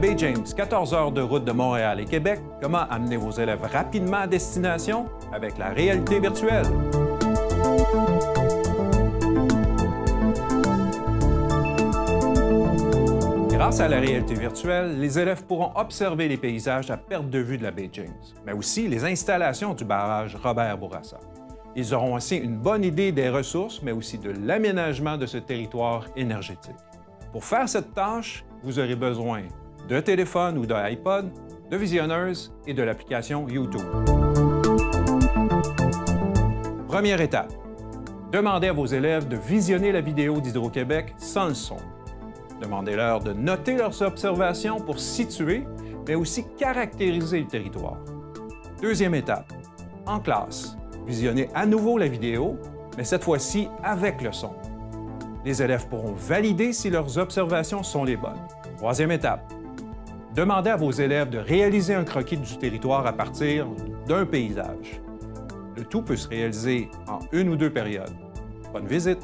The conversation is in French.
baie James, 14 heures de route de Montréal et Québec, comment amener vos élèves rapidement à destination avec la réalité virtuelle? Grâce à la réalité virtuelle, les élèves pourront observer les paysages à perte de vue de la baie James, mais aussi les installations du barrage Robert Bourassa. Ils auront aussi une bonne idée des ressources, mais aussi de l'aménagement de ce territoire énergétique. Pour faire cette tâche, vous aurez besoin de téléphone ou d'iPod, de visionneuses et de l'application YouTube. Première étape. Demandez à vos élèves de visionner la vidéo d'Hydro-Québec sans le son. Demandez-leur de noter leurs observations pour situer, mais aussi caractériser le territoire. Deuxième étape. En classe, visionnez à nouveau la vidéo, mais cette fois-ci avec le son. Les élèves pourront valider si leurs observations sont les bonnes. Troisième étape. Demandez à vos élèves de réaliser un croquis du territoire à partir d'un paysage. Le tout peut se réaliser en une ou deux périodes. Bonne visite!